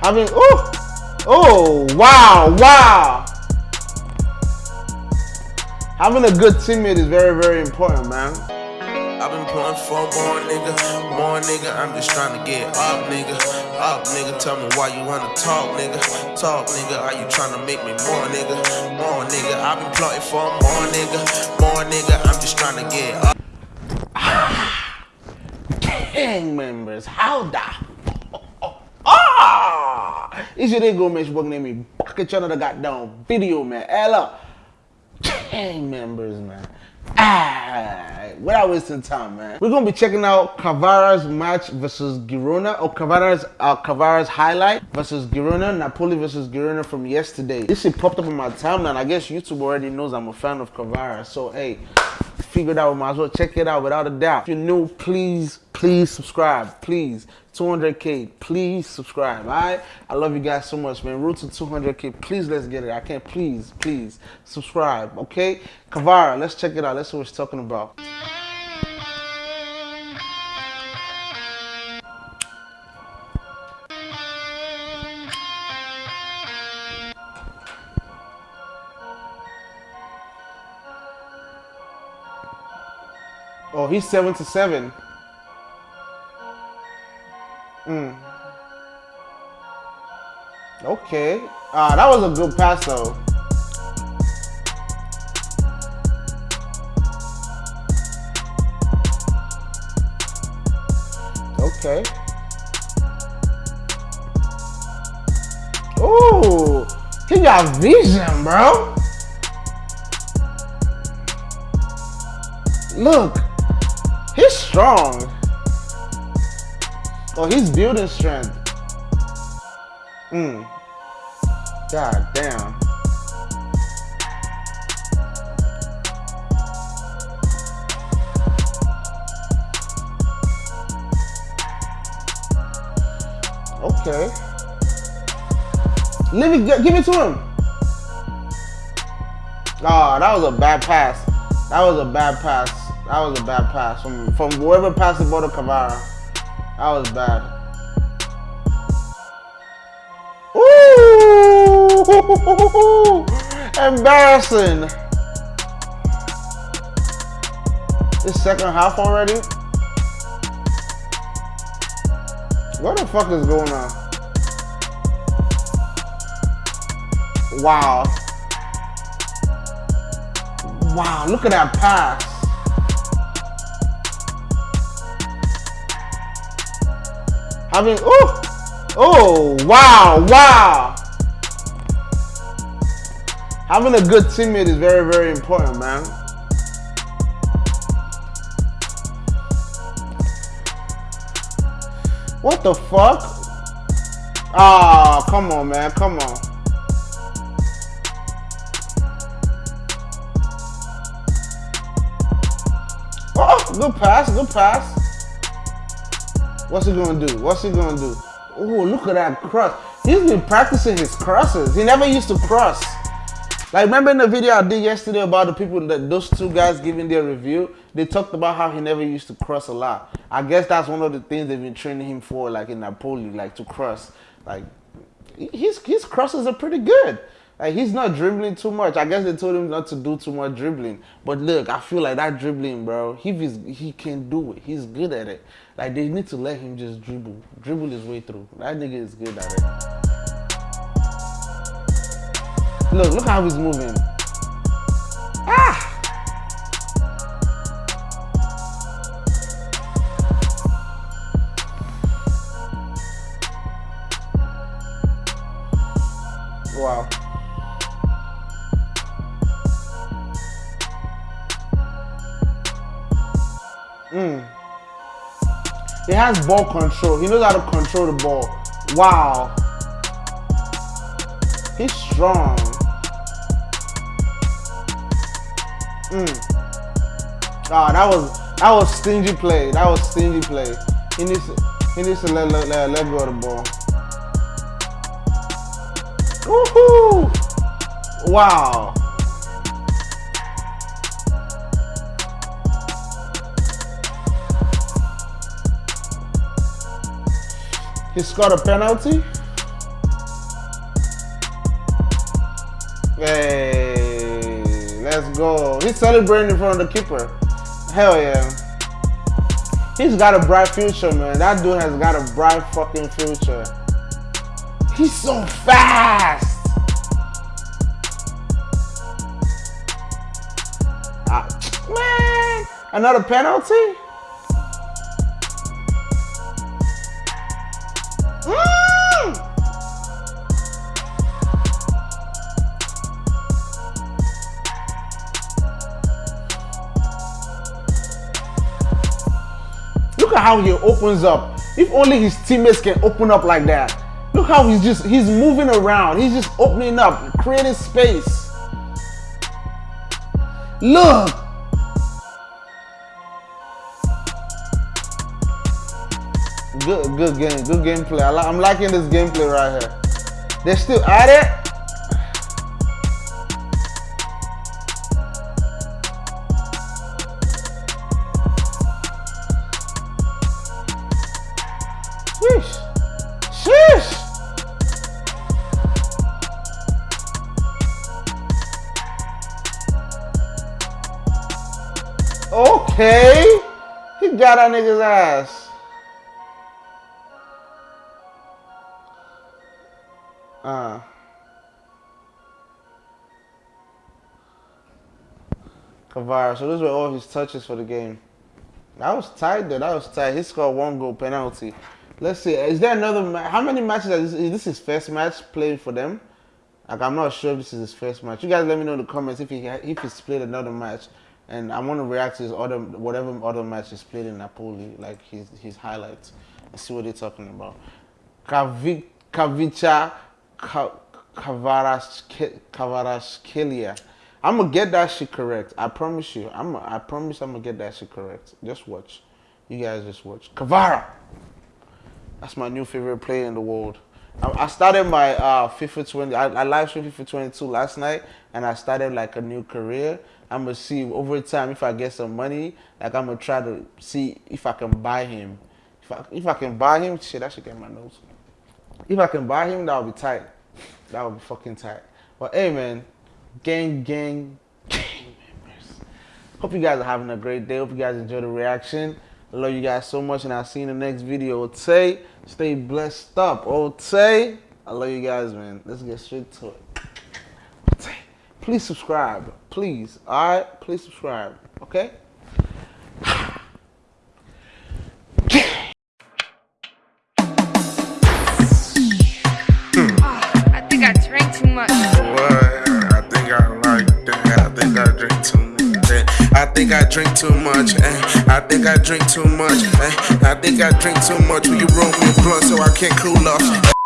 Having oh oh wow wow. Having a good teammate is very very important, man. I've been pulling for more nigga, more nigga. I'm just trying to get up, nigga, up, nigga. Tell me why you wanna talk, nigga, talk, nigga. Are you trying to make me more, nigga, more nigga? I've been plotting for more nigga, more nigga. I'm just trying to get up. gang members, how the! It's your nigga, man. Your name me bucket channel the goddamn video, man. Ella, gang members, man. Ah, without wasting time, man. We're gonna be checking out Kvara's match versus Girona, or Kvara's uh, Kvara's highlight versus Girona, Napoli versus Girona from yesterday. This shit popped up on my timeline. I guess YouTube already knows I'm a fan of Kvara, so hey, figured out, we might as well check it out without a doubt. If you're new, please, please subscribe. Please. 200k, please subscribe. Alright? I love you guys so much, man. Root to 200k. Please let's get it. I can't please, please subscribe. Okay? kavara let's check it out. Let's see what he's talking about. Oh, he's seven to seven. Mm. Okay. Ah, that was a good pass though. Okay. Ooh, he got vision, bro. Look, he's strong. Oh, he's building strength. Hmm. God damn. Okay. Let me give it to him. Oh, that was a bad pass. That was a bad pass. That was a bad pass from from whoever passed the ball to Kvara. That was bad. Ooh! Embarrassing. This second half already? What the fuck is going on? Wow. Wow, look at that pass. Having, oh, oh, wow, wow. Having a good teammate is very, very important, man. What the fuck? Ah, oh, come on, man, come on. Oh, good pass, good pass. What's he gonna do? What's he gonna do? Oh, look at that cross. He's been practicing his crosses. He never used to cross. Like, remember in the video I did yesterday about the people that those two guys giving their review? They talked about how he never used to cross a lot. I guess that's one of the things they've been training him for, like in Napoli, like to cross. Like, his his crosses are pretty good. Like he's not dribbling too much. I guess they told him not to do too much dribbling. But look, I feel like that dribbling, bro, he he can do it. He's good at it. Like they need to let him just dribble, dribble his way through. That nigga is good at it. Look, look how he's moving. Ah! Mm. He has ball control. He knows how to control the ball. Wow. He's strong. Mm. Ah, that was that was stingy play. That was stingy play. He needs he needs to let, let, let go of the ball. Woohoo! Wow. He scored a penalty. Hey, let's go. He's celebrating in front of the keeper. Hell yeah. He's got a bright future, man. That dude has got a bright fucking future. He's so fast. Ah, man, another penalty? Look at how he opens up. If only his teammates can open up like that. Look how he's just, he's moving around. He's just opening up, creating space. Look. Good, good game, good gameplay. I am liking this gameplay right here. They're still at it. Okay. He got that nigga's ass. Uh. Kvara. So those were all his touches for the game. That was tight though. That was tight. He scored one goal penalty. Let's see. Is there another? How many matches? Is this, is this his first match playing for them? Like I'm not sure if this is his first match. You guys let me know in the comments if he if he's played another match and I want to react to his other whatever other match he's played in Napoli, like his his highlights, and see what they're talking about. Kavica Kvaratskhelia. I'm gonna get that shit correct. I promise you. I'm. I promise I'm gonna get that shit correct. Just watch. You guys just watch. Kvara. That's my new favorite player in the world. I started my uh, FIFA 20. I, I live streamed FIFA 22 last night, and I started like a new career. I'm gonna see over time if I get some money. Like I'm gonna try to see if I can buy him. If I if I can buy him, shit, I should get my nose. If I can buy him, that would be tight. That would be fucking tight. But hey, man, gang, gang, gang members. Hope you guys are having a great day. Hope you guys enjoy the reaction. I love you guys so much, and I'll see you in the next video. Tay, stay blessed up. Tay, I love you guys, man. Let's get straight to it. Please subscribe. Please. All right? Please subscribe. Okay? Think I drink too much. Eh? I think I drink too much. Eh? I think I drink too much. Will you roll me a blunt so I can't cool off?